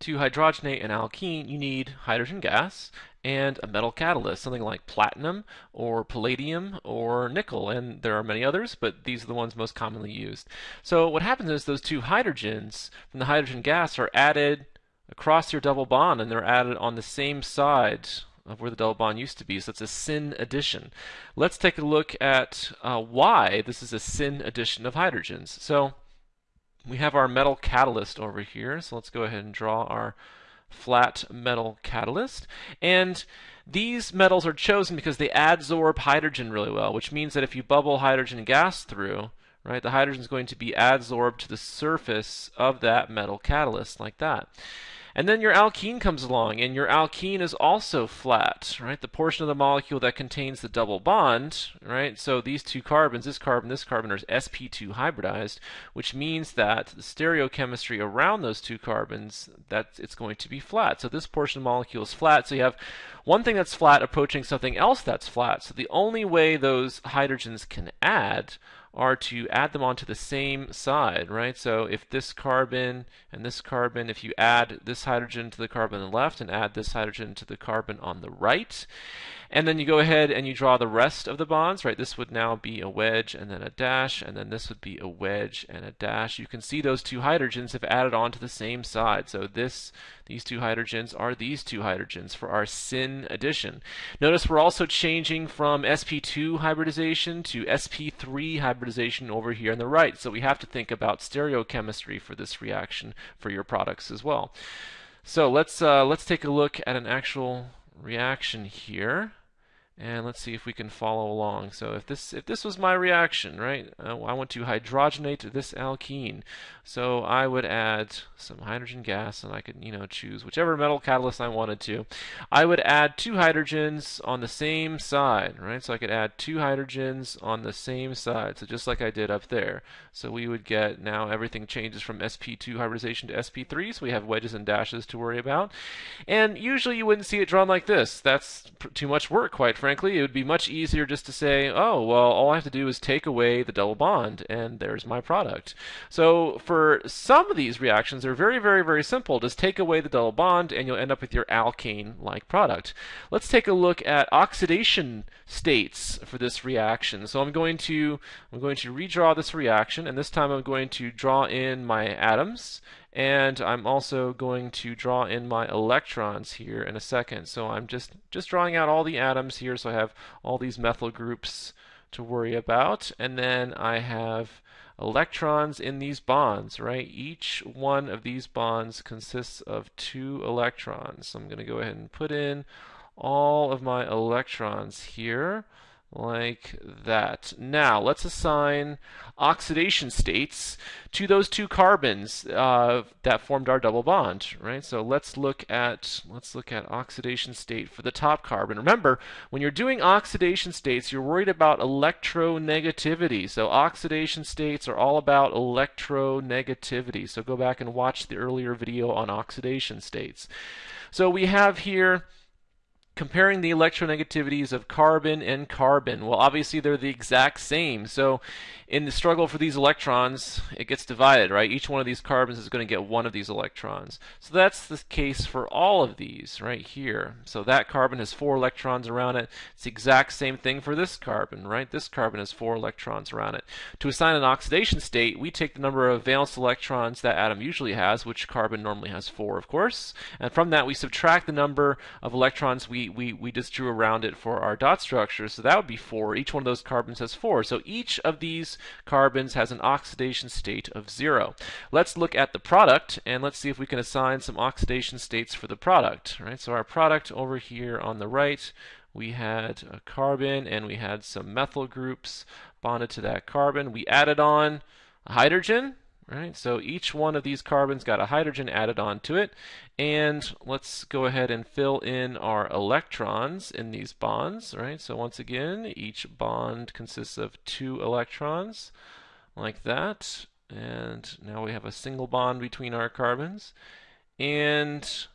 to hydrogenate an alkene, you need hydrogen gas and a metal catalyst, something like platinum or palladium or nickel, and there are many others, but these are the ones most commonly used. So what happens is those two hydrogens from the hydrogen gas are added across your double bond, and they're added on the same side of where the double bond used to be. So it's a syn addition. Let's take a look at uh, why this is a syn addition of hydrogens. So we have our metal catalyst over here. So let's go ahead and draw our flat metal catalyst. And these metals are chosen because they adsorb hydrogen really well, which means that if you bubble hydrogen gas through, right, the hydrogen is going to be adsorbed to the surface of that metal catalyst like that. And then your alkene comes along, and your alkene is also flat, right? The portion of the molecule that contains the double bond, right? So these two carbons, this carbon, this carbon, are sp2 hybridized, which means that the stereochemistry around those two carbons, that it's going to be flat. So this portion of the molecule is flat. So you have one thing that's flat approaching something else that's flat. So the only way those hydrogens can add are to add them onto the same side, right? So if this carbon and this carbon, if you add this hydrogen to the carbon on the left and add this hydrogen to the carbon on the right, and then you go ahead and you draw the rest of the bonds, right? This would now be a wedge and then a dash, and then this would be a wedge and a dash. You can see those two hydrogens have added on to the same side. So this, these two hydrogens are these two hydrogens for our syn addition. Notice we're also changing from sp2 hybridization to sp3 hybridization over here on the right. So we have to think about stereochemistry for this reaction for your products as well. So let's uh, let's take a look at an actual reaction here. And let's see if we can follow along. So if this if this was my reaction, right, uh, I want to hydrogenate this alkene. So I would add some hydrogen gas, and I could you know choose whichever metal catalyst I wanted to. I would add two hydrogens on the same side, right? So I could add two hydrogens on the same side, so just like I did up there. So we would get now everything changes from sp2 hybridization to sp3, so we have wedges and dashes to worry about. And usually you wouldn't see it drawn like this. That's too much work, quite frankly frankly, it would be much easier just to say, oh, well, all I have to do is take away the double bond, and there's my product. So for some of these reactions, they're very, very, very simple. Just take away the double bond, and you'll end up with your alkane-like product. Let's take a look at oxidation states for this reaction. So I'm going to I'm going to redraw this reaction, and this time I'm going to draw in my atoms and I'm also going to draw in my electrons here in a second. So I'm just, just drawing out all the atoms here so I have all these methyl groups to worry about. And then I have electrons in these bonds, right? Each one of these bonds consists of two electrons. So I'm going to go ahead and put in all of my electrons here like that. Now, let's assign oxidation states to those two carbons uh, that formed our double bond, right? So let's look at let's look at oxidation state for the top carbon. Remember, when you're doing oxidation states, you're worried about electronegativity. So oxidation states are all about electronegativity. So go back and watch the earlier video on oxidation states. So we have here comparing the electronegativities of carbon and carbon. Well, obviously they're the exact same. So in the struggle for these electrons, it gets divided, right? Each one of these carbons is going to get one of these electrons. So that's the case for all of these right here. So that carbon has four electrons around it. It's the exact same thing for this carbon, right? This carbon has four electrons around it. To assign an oxidation state, we take the number of valence electrons that atom usually has, which carbon normally has four, of course. And from that, we subtract the number of electrons we, we, we just drew around it for our dot structure. So that would be four. Each one of those carbons has four. So each of these carbons has an oxidation state of zero. Let's look at the product and let's see if we can assign some oxidation states for the product. Right. So our product over here on the right, we had a carbon and we had some methyl groups bonded to that carbon. We added on a hydrogen Right, so each one of these carbons got a hydrogen added onto it. And let's go ahead and fill in our electrons in these bonds. Right, so once again, each bond consists of two electrons, like that. And now we have a single bond between our carbons. And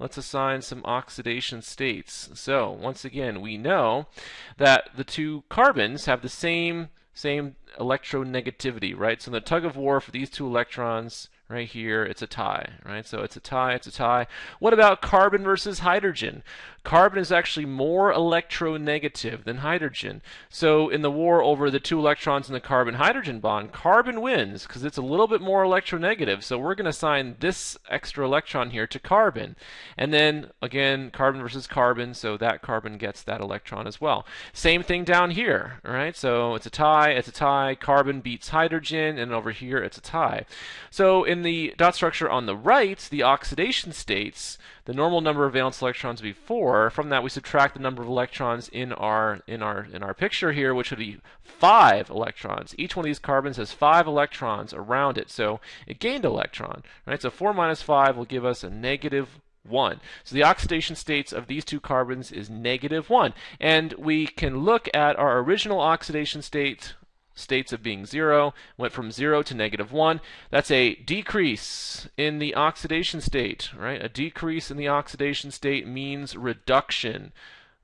let's assign some oxidation states. So once again, we know that the two carbons have the same same electronegativity, right? So the tug of war for these two electrons, right here, it's a tie, right? So it's a tie, it's a tie. What about carbon versus hydrogen? Carbon is actually more electronegative than hydrogen. So in the war over the two electrons in the carbon-hydrogen bond, carbon wins because it's a little bit more electronegative. So we're going to assign this extra electron here to carbon. And then again, carbon versus carbon, so that carbon gets that electron as well. Same thing down here, right? So it's a tie, it's a tie, carbon beats hydrogen, and over here it's a tie. So in the dot structure on the right, the oxidation states, the normal number of valence electrons would be 4. From that we subtract the number of electrons in our in our in our picture here, which would be 5 electrons. Each one of these carbons has 5 electrons around it, so it gained an electron. Right? So 4 minus 5 will give us a negative 1. So the oxidation states of these two carbons is negative 1. And we can look at our original oxidation state states of being 0, went from 0 to negative 1. That's a decrease in the oxidation state, right? A decrease in the oxidation state means reduction.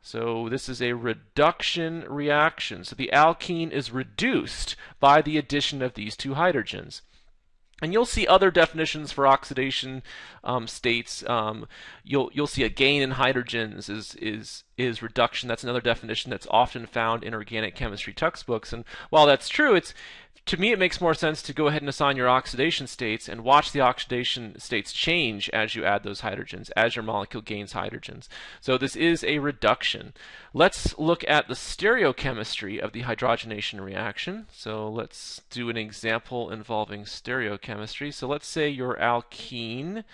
So this is a reduction reaction. So the alkene is reduced by the addition of these two hydrogens. And you'll see other definitions for oxidation um, states. Um, you'll you'll see a gain in hydrogens is is is reduction. That's another definition that's often found in organic chemistry textbooks. And while that's true, it's to me, it makes more sense to go ahead and assign your oxidation states and watch the oxidation states change as you add those hydrogens, as your molecule gains hydrogens. So this is a reduction. Let's look at the stereochemistry of the hydrogenation reaction. So let's do an example involving stereochemistry. So let's say your alkene,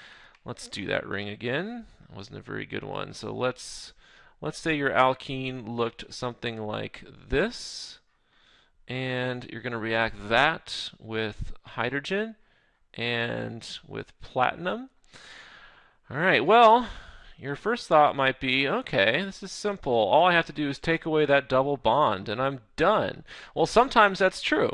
let's do that ring again. That wasn't a very good one. So let's let's say your alkene looked something like this and you're going to react that with hydrogen and with platinum. All right, well, your first thought might be, okay, this is simple. All I have to do is take away that double bond and I'm done. Well, sometimes that's true.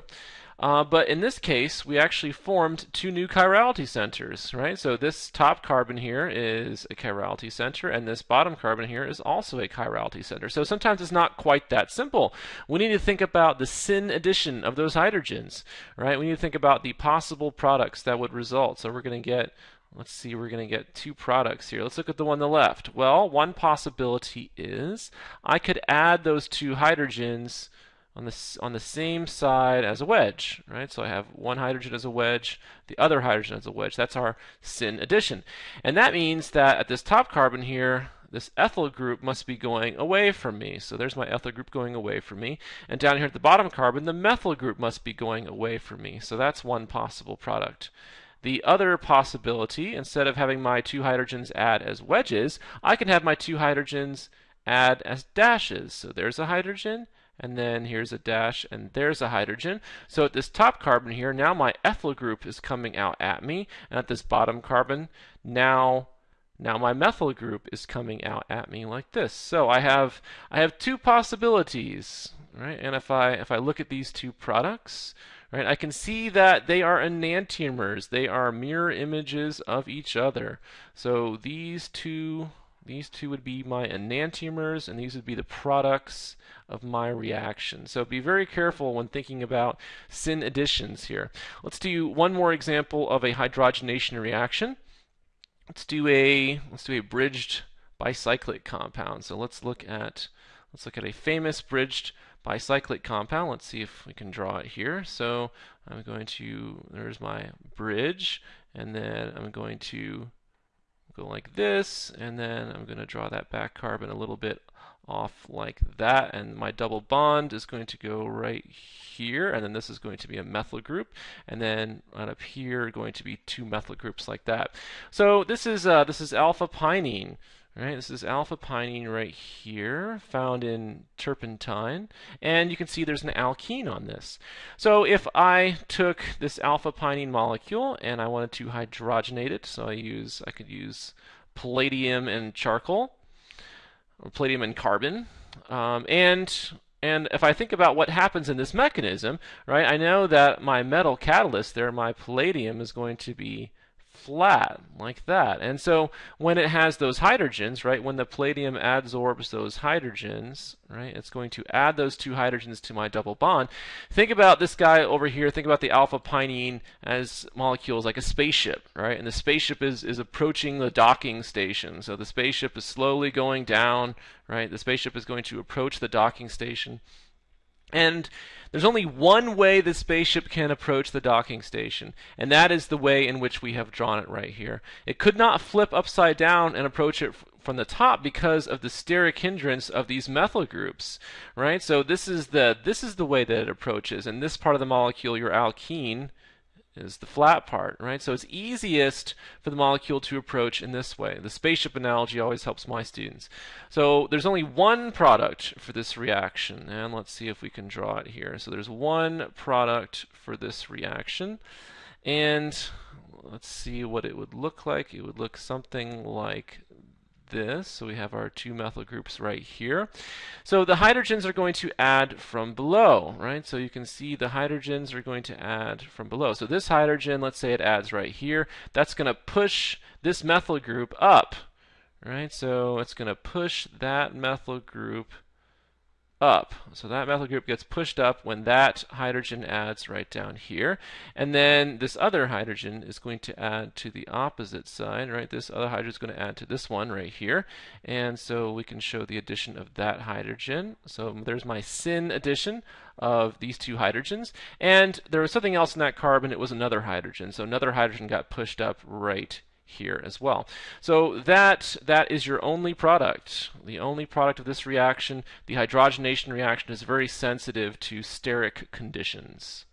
Uh, but in this case, we actually formed two new chirality centers, right? So this top carbon here is a chirality center, and this bottom carbon here is also a chirality center. So sometimes it's not quite that simple. We need to think about the syn addition of those hydrogens, right? We need to think about the possible products that would result. So we're going to get Let's see, we're going to get two products here. Let's look at the one on the left. Well, one possibility is I could add those two hydrogens on the, on the same side as a wedge, right? So I have one hydrogen as a wedge, the other hydrogen as a wedge. That's our syn addition. And that means that at this top carbon here, this ethyl group must be going away from me. So there's my ethyl group going away from me. And down here at the bottom carbon, the methyl group must be going away from me. So that's one possible product. The other possibility, instead of having my two hydrogens add as wedges, I can have my two hydrogens add as dashes. So there's a hydrogen, and then here's a dash, and there's a hydrogen. So at this top carbon here, now my ethyl group is coming out at me, and at this bottom carbon, now now my methyl group is coming out at me like this. So I have I have two possibilities, right? And if I if I look at these two products, right, I can see that they are enantiomers. They are mirror images of each other. So these two these two would be my enantiomers, and these would be the products of my reaction. So be very careful when thinking about syn additions here. Let's do one more example of a hydrogenation reaction. Let's do a let's do a bridged bicyclic compound. So let's look at let's look at a famous bridged bicyclic compound. Let's see if we can draw it here. So I'm going to there's my bridge, and then I'm going to go like this, and then I'm going to draw that back carbon a little bit off like that, and my double bond is going to go right here, and then this is going to be a methyl group, and then right up here going to be two methyl groups like that. So this is uh, this is alpha pinene. Right, this is alpha pinene right here, found in turpentine, and you can see there's an alkene on this. So if I took this alpha pinene molecule and I wanted to hydrogenate it, so I use I could use palladium and charcoal, or palladium and carbon, um, and and if I think about what happens in this mechanism, right, I know that my metal catalyst there, my palladium, is going to be flat like that. And so when it has those hydrogens, right, when the palladium adsorbs those hydrogens, right, it's going to add those two hydrogens to my double bond. Think about this guy over here, think about the alpha pinene as molecules like a spaceship, right? And the spaceship is, is approaching the docking station. So the spaceship is slowly going down, right? The spaceship is going to approach the docking station. And there's only one way the spaceship can approach the docking station, and that is the way in which we have drawn it right here. It could not flip upside down and approach it from the top because of the steric hindrance of these methyl groups, right? So this is the this is the way that it approaches, and this part of the molecule, your alkene, is the flat part, right? So it's easiest for the molecule to approach in this way. The spaceship analogy always helps my students. So there's only one product for this reaction, and let's see if we can draw it here. So there's one product for this reaction, and let's see what it would look like. It would look something like this. So we have our two methyl groups right here. So the hydrogens are going to add from below, right? So you can see the hydrogens are going to add from below. So this hydrogen, let's say it adds right here, that's going to push this methyl group up, right? So it's going to push that methyl group up. So that methyl group gets pushed up when that hydrogen adds right down here. And then this other hydrogen is going to add to the opposite side, right? This other hydrogen is going to add to this one right here. And so we can show the addition of that hydrogen. So there's my syn addition of these two hydrogens. And there was something else in that carbon. It was another hydrogen. So another hydrogen got pushed up right here as well. So that that is your only product. The only product of this reaction. The hydrogenation reaction is very sensitive to steric conditions.